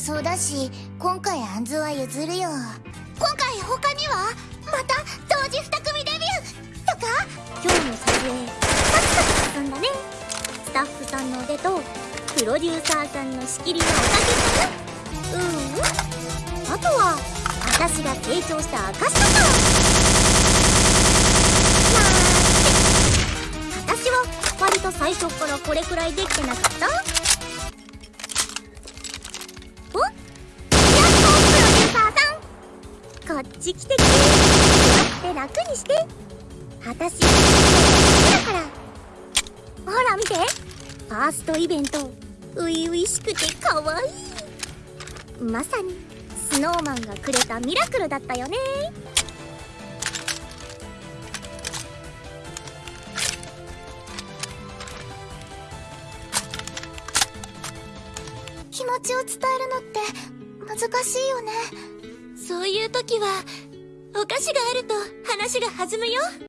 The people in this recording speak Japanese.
そうだし今回アンズは譲るよ。今回他にはまた同時2組デビューとか今日の撮影サクサク進んだね。スタッフさんの腕とプロデューサーさんの仕切りのおかげかな。うんうん。あとは私が成長した証とか。なんて。私は割と最初からこれくらいできてなかった？っち来てくれ。って楽にして。私だから。ほら見て。ファーストイベント初々しくて可愛い。まさにスノーマンがくれたミラクルだったよね。気持ちを伝えるのって難しいよね。そういう時はお菓子があると話が弾むよ。